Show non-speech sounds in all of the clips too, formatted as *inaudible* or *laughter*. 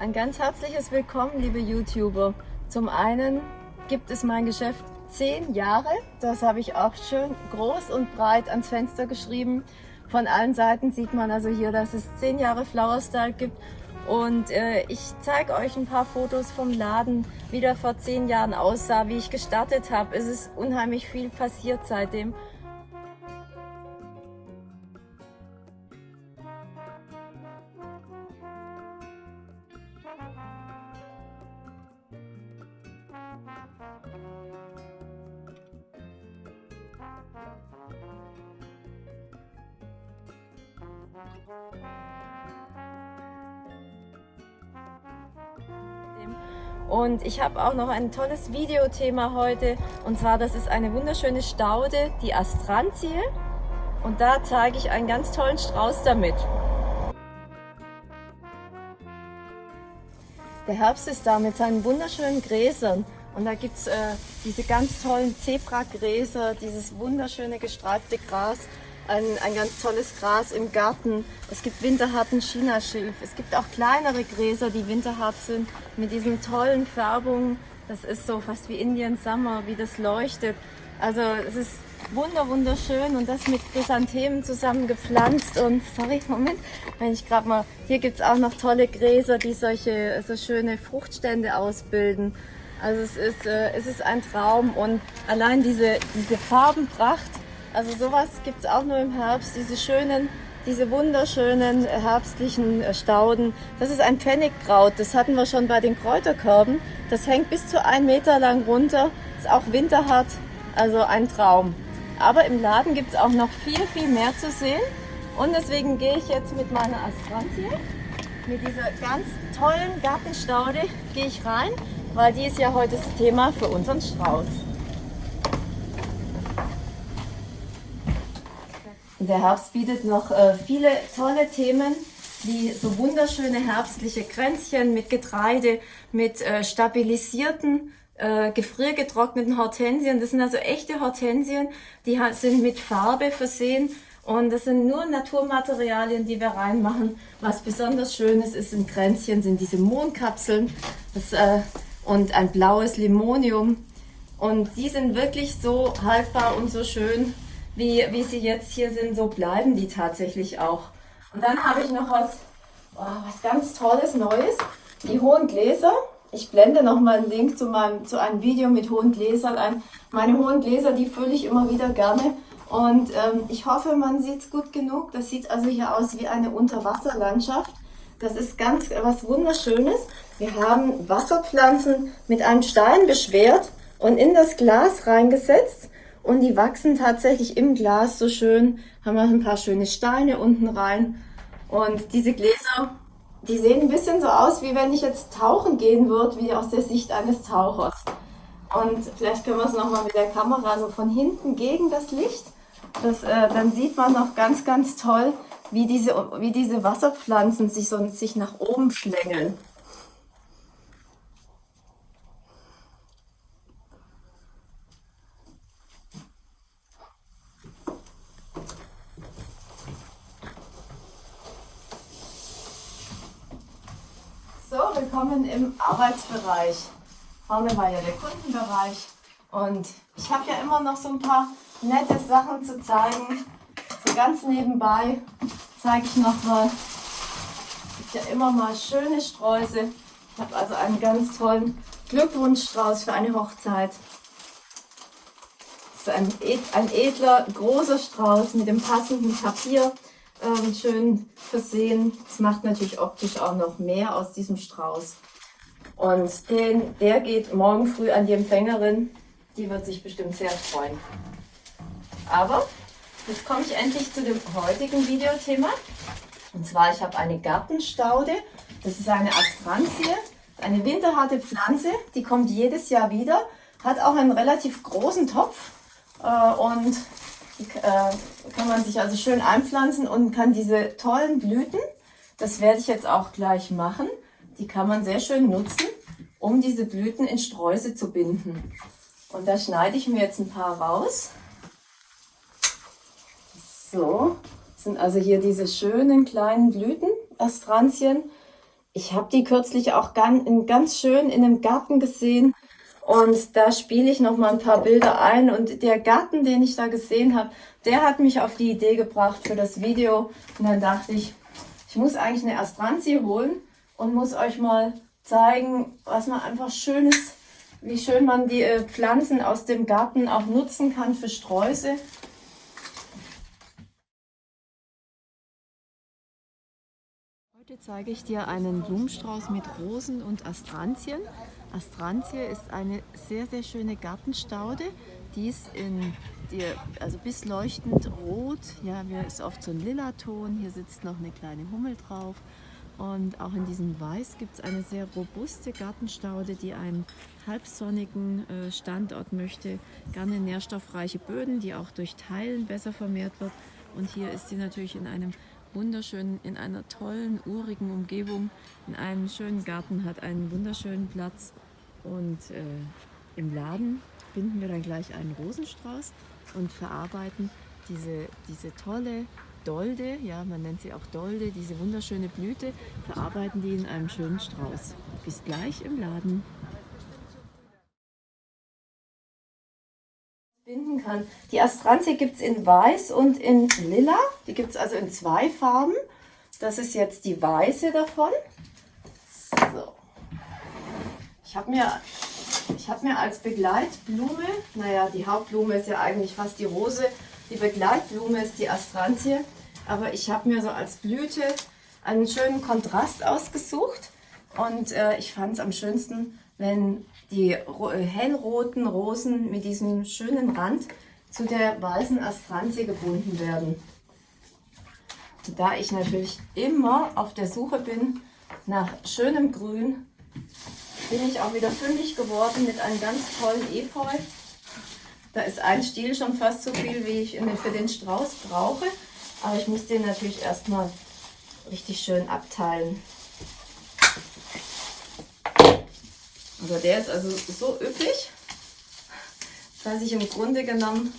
Ein ganz herzliches Willkommen, liebe YouTuber. Zum einen gibt es mein Geschäft zehn Jahre. Das habe ich auch schön groß und breit ans Fenster geschrieben. Von allen Seiten sieht man also hier, dass es zehn Jahre Flower Style gibt. Und äh, ich zeige euch ein paar Fotos vom Laden, wie der vor zehn Jahren aussah, wie ich gestartet habe. Es ist unheimlich viel passiert seitdem. Und ich habe auch noch ein tolles Videothema heute. Und zwar, das ist eine wunderschöne Staude, die Astrantie. Und da zeige ich einen ganz tollen Strauß damit. Der Herbst ist da mit seinen wunderschönen Gräsern. Und da gibt es äh, diese ganz tollen Zebragräser, dieses wunderschöne gestreifte Gras ein, ein ganz tolles Gras im Garten. Es gibt winterharten Chinaschilf. Es gibt auch kleinere Gräser, die winterhart sind, mit diesen tollen Färbungen. Das ist so fast wie Indian Summer, wie das leuchtet. Also es ist wunder wunderschön und das mit Chrysanthemen zusammen gepflanzt und *laughs* sorry Moment wenn ich gerade mal hier gibt es auch noch tolle Gräser die solche so schöne Fruchtstände ausbilden also es ist äh, es ist ein Traum und allein diese diese Farbenpracht also sowas gibt es auch nur im Herbst, diese schönen, diese wunderschönen herbstlichen äh, Stauden. Das ist ein Pfennigkraut, das hatten wir schon bei den Kräuterkörben. Das hängt bis zu ein Meter lang runter, ist auch winterhart, also ein Traum. Aber im Laden gibt es auch noch viel, viel mehr zu sehen. Und deswegen gehe ich jetzt mit meiner Astrantie, mit dieser ganz tollen Gartenstaude, gehe ich rein, weil die ist ja heute das Thema für unseren Strauß. Der Herbst bietet noch äh, viele tolle Themen, wie so wunderschöne herbstliche Kränzchen mit Getreide, mit äh, stabilisierten, äh, gefriergetrockneten Hortensien. Das sind also echte Hortensien, die sind mit Farbe versehen und das sind nur Naturmaterialien, die wir reinmachen. Was besonders schön ist, in Kränzchen, sind diese Mondkapseln das, und ein blaues Limonium. Und die sind wirklich so haltbar und so schön, wie, wie sie jetzt hier sind, so bleiben die tatsächlich auch. Und dann habe ich noch was, oh, was ganz Tolles, Neues. Die hohen Gläser. Ich blende noch mal einen Link zu, meinem, zu einem Video mit hohen Gläsern ein. Meine hohen Gläser, die fülle ich immer wieder gerne. Und ähm, ich hoffe, man sieht es gut genug. Das sieht also hier aus wie eine Unterwasserlandschaft. Das ist ganz was Wunderschönes. Wir haben Wasserpflanzen mit einem Stein beschwert und in das Glas reingesetzt. Und die wachsen tatsächlich im Glas so schön. Haben wir ein paar schöne Steine unten rein. Und diese Gläser, die sehen ein bisschen so aus, wie wenn ich jetzt tauchen gehen würde, wie aus der Sicht eines Tauchers. Und vielleicht können wir es nochmal mit der Kamera so von hinten gegen das Licht. Das, äh, dann sieht man noch ganz, ganz toll, wie diese, wie diese Wasserpflanzen sich, so, sich nach oben schlängeln. So, willkommen im Arbeitsbereich. Vorne war ja der Kundenbereich und ich habe ja immer noch so ein paar nette Sachen zu zeigen. So ganz nebenbei zeige ich noch mal, es gibt ja immer mal schöne Sträuße. Ich habe also einen ganz tollen Glückwunschstrauß für eine Hochzeit. Das ist ein, ein edler, großer Strauß mit dem passenden Papier ähm, schön versehen. Es macht natürlich optisch auch noch mehr aus diesem Strauß. Und den, der geht morgen früh an die Empfängerin. Die wird sich bestimmt sehr freuen. Aber jetzt komme ich endlich zu dem heutigen Videothema. Und zwar, ich habe eine Gartenstaude. Das ist eine Astrantie, eine winterharte Pflanze. Die kommt jedes Jahr wieder. Hat auch einen relativ großen Topf. Äh, und äh, kann man sich also schön einpflanzen und kann diese tollen Blüten, das werde ich jetzt auch gleich machen, die kann man sehr schön nutzen, um diese Blüten in Sträuße zu binden. Und da schneide ich mir jetzt ein paar raus. So, sind also hier diese schönen kleinen Blüten, Astrantien. ich habe die kürzlich auch ganz schön in einem Garten gesehen. Und da spiele ich noch mal ein paar Bilder ein. Und der Garten, den ich da gesehen habe, der hat mich auf die Idee gebracht für das Video. Und dann dachte ich, ich muss eigentlich eine Astranzie holen und muss euch mal zeigen, was man einfach schönes, wie schön man die äh, Pflanzen aus dem Garten auch nutzen kann für Sträuße. Zeige ich dir einen Blumenstrauß mit Rosen und Astranzien. Astranzie ist eine sehr, sehr schöne Gartenstaude. Die ist in die, also bis leuchtend rot. Ja, hier ist oft so ein lila Ton. Hier sitzt noch eine kleine Hummel drauf. Und auch in diesem Weiß gibt es eine sehr robuste Gartenstaude, die einen halbsonnigen äh, Standort möchte. Gerne nährstoffreiche Böden, die auch durch Teilen besser vermehrt wird. Und hier ist sie natürlich in einem wunderschönen, in einer tollen, urigen Umgebung, in einem schönen Garten, hat einen wunderschönen Platz. Und äh, im Laden binden wir dann gleich einen Rosenstrauß und verarbeiten diese, diese tolle Dolde, ja, man nennt sie auch Dolde, diese wunderschöne Blüte, verarbeiten die in einem schönen Strauß. Bis gleich im Laden. Kann. Die Astranzie gibt es in weiß und in lila. Die gibt es also in zwei Farben. Das ist jetzt die weiße davon. So. Ich habe mir, hab mir als Begleitblume, naja, die Hauptblume ist ja eigentlich fast die Rose, die Begleitblume ist die Astranzie, aber ich habe mir so als Blüte einen schönen Kontrast ausgesucht und äh, ich fand es am schönsten, wenn die hellroten Rosen mit diesem schönen Rand zu der weißen Astranzie gebunden werden. Da ich natürlich immer auf der Suche bin nach schönem Grün, bin ich auch wieder fündig geworden mit einem ganz tollen Efeu. Da ist ein Stiel schon fast so viel, wie ich für den Strauß brauche. Aber ich muss den natürlich erstmal richtig schön abteilen. Also der ist also so üppig, dass ich im Grunde genommen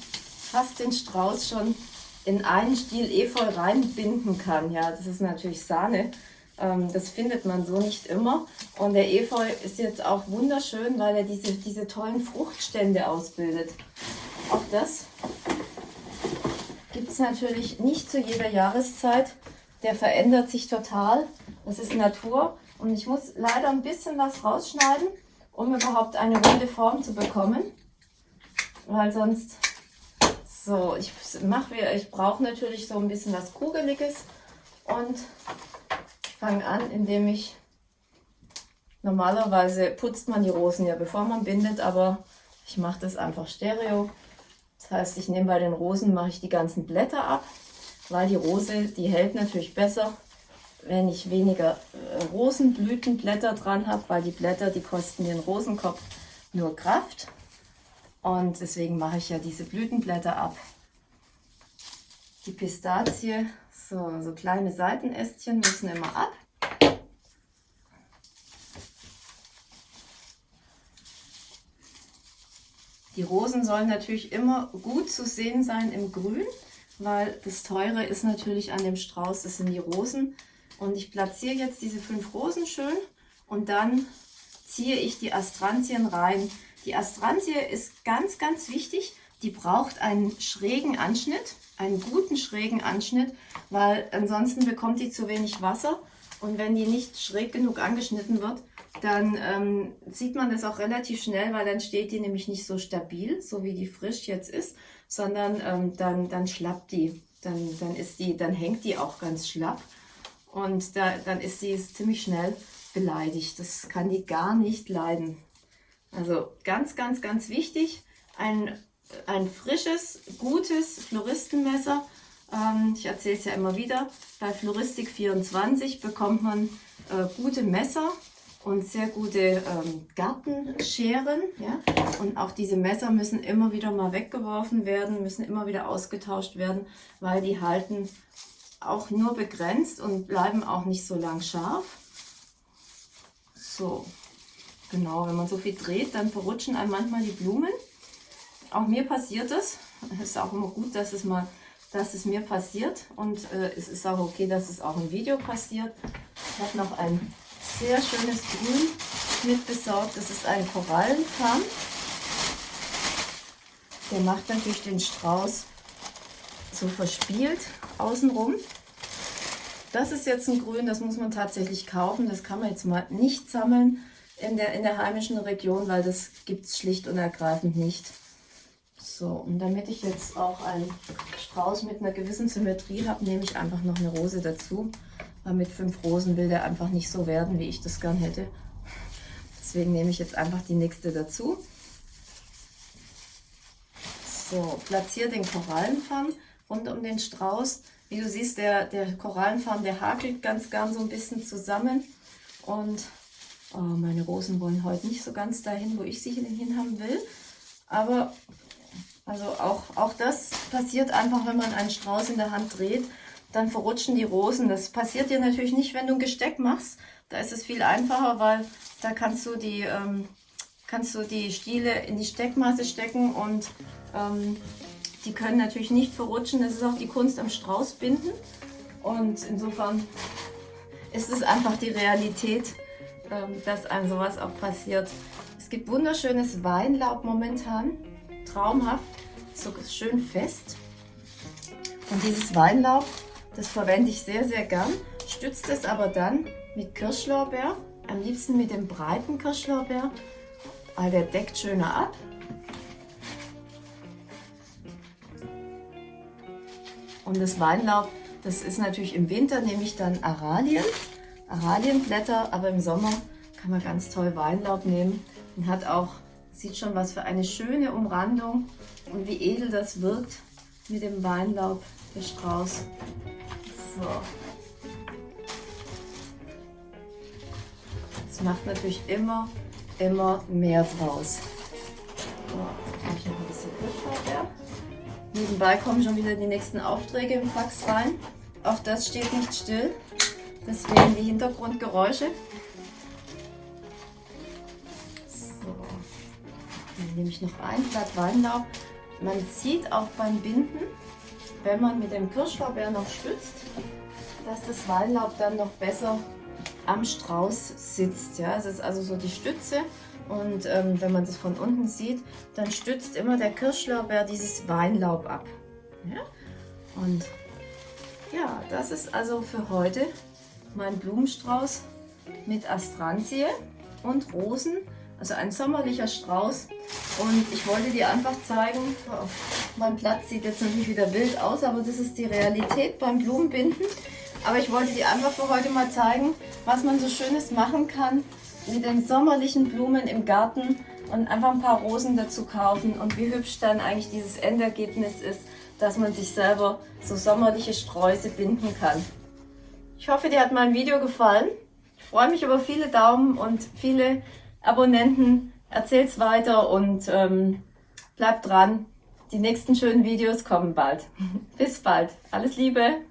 fast den Strauß schon in einen Stiel Efeu reinbinden kann. Ja, das ist natürlich Sahne. Ähm, das findet man so nicht immer. Und der Efeu ist jetzt auch wunderschön, weil er diese, diese tollen Fruchtstände ausbildet. Auch das gibt es natürlich nicht zu jeder Jahreszeit. Der verändert sich total. Das ist Natur. Und ich muss leider ein bisschen was rausschneiden, um überhaupt eine runde Form zu bekommen. Weil sonst... So, ich mache, ich brauche natürlich so ein bisschen was Kugeliges und fange an, indem ich, normalerweise putzt man die Rosen ja bevor man bindet, aber ich mache das einfach stereo. Das heißt, ich nehme bei den Rosen, mache ich die ganzen Blätter ab, weil die Rose, die hält natürlich besser, wenn ich weniger äh, Rosenblütenblätter dran habe, weil die Blätter, die kosten den Rosenkopf nur Kraft. Und deswegen mache ich ja diese Blütenblätter ab. Die Pistazie so, so kleine Seitenästchen müssen immer ab. Die Rosen sollen natürlich immer gut zu sehen sein im Grün, weil das Teure ist natürlich an dem Strauß, das sind die Rosen. Und ich platziere jetzt diese fünf Rosen schön und dann ziehe ich die Astranzien rein. Die Astranzie ist ganz, ganz wichtig. Die braucht einen schrägen Anschnitt einen guten schrägen Anschnitt, weil ansonsten bekommt die zu wenig Wasser und wenn die nicht schräg genug angeschnitten wird, dann ähm, sieht man das auch relativ schnell, weil dann steht die nämlich nicht so stabil, so wie die frisch jetzt ist, sondern ähm, dann, dann schlappt die. Dann, dann, ist die, dann hängt die auch ganz schlapp und da, dann ist sie ziemlich schnell beleidigt. Das kann die gar nicht leiden. Also ganz, ganz, ganz wichtig, ein ein frisches, gutes Floristenmesser. Ähm, ich erzähle es ja immer wieder. Bei Floristik 24 bekommt man äh, gute Messer und sehr gute ähm, Gartenscheren. Ja? Und auch diese Messer müssen immer wieder mal weggeworfen werden, müssen immer wieder ausgetauscht werden, weil die halten auch nur begrenzt und bleiben auch nicht so lang scharf. So, genau, wenn man so viel dreht, dann verrutschen einem manchmal die Blumen. Auch mir passiert es. Es ist auch immer gut, dass es mal, dass es mir passiert und äh, es ist auch okay, dass es auch im Video passiert. Ich habe noch ein sehr schönes Grün mit besorgt. Das ist ein Korallenfarn. Der macht natürlich den Strauß so verspielt außenrum. Das ist jetzt ein Grün, das muss man tatsächlich kaufen. Das kann man jetzt mal nicht sammeln in der, in der heimischen Region, weil das gibt es schlicht und ergreifend nicht. So, und damit ich jetzt auch einen Strauß mit einer gewissen Symmetrie habe, nehme ich einfach noch eine Rose dazu. Weil mit fünf Rosen will der einfach nicht so werden, wie ich das gern hätte. Deswegen nehme ich jetzt einfach die nächste dazu. So, platziere den Korallenfarn rund um den Strauß. Wie du siehst, der, der Korallenfarn, der hakelt ganz gern so ein bisschen zusammen. Und oh, meine Rosen wollen heute nicht so ganz dahin, wo ich sie hin haben will. Aber also auch, auch das passiert einfach, wenn man einen Strauß in der Hand dreht, dann verrutschen die Rosen. Das passiert dir natürlich nicht, wenn du ein Gesteck machst. Da ist es viel einfacher, weil da kannst du die, ähm, kannst du die Stiele in die Steckmaße stecken und ähm, die können natürlich nicht verrutschen. Das ist auch die Kunst am Straußbinden. Und insofern ist es einfach die Realität, ähm, dass einem sowas auch passiert. Es gibt wunderschönes Weinlaub momentan, traumhaft, so schön fest. Und dieses Weinlaub, das verwende ich sehr, sehr gern, stützt es aber dann mit Kirschlorbeer, am liebsten mit dem breiten Kirschlorbeer, weil der deckt schöner ab. Und das Weinlaub, das ist natürlich im Winter, nehme ich dann Aralien, Aralienblätter, aber im Sommer kann man ganz toll Weinlaub nehmen und hat auch, sieht schon was für eine schöne Umrandung und wie edel das wirkt mit dem Weinlaub, der Strauß. So. Das macht natürlich immer, immer mehr draus. Nebenbei kommen schon wieder die nächsten Aufträge im Fax rein. Auch das steht nicht still. Deswegen die Hintergrundgeräusche. So. Dann nehme ich noch ein Blatt Weinlaub. Man sieht auch beim Binden, wenn man mit dem Kirschlorbeer noch stützt, dass das Weinlaub dann noch besser am Strauß sitzt. Ja, es ist also so die Stütze und ähm, wenn man das von unten sieht, dann stützt immer der Kirschlorbeer dieses Weinlaub ab. Ja? Und ja, das ist also für heute mein Blumenstrauß mit Astranzie und Rosen. Also ein sommerlicher Strauß. Und ich wollte dir einfach zeigen, mein Platz sieht jetzt natürlich wieder wild aus, aber das ist die Realität beim Blumenbinden. Aber ich wollte dir einfach für heute mal zeigen, was man so Schönes machen kann mit den sommerlichen Blumen im Garten und einfach ein paar Rosen dazu kaufen und wie hübsch dann eigentlich dieses Endergebnis ist, dass man sich selber so sommerliche Sträuße binden kann. Ich hoffe, dir hat mein Video gefallen. Ich freue mich über viele Daumen und viele Abonnenten. Erzähl's weiter und ähm, bleib dran. Die nächsten schönen Videos kommen bald. *laughs* Bis bald. Alles Liebe!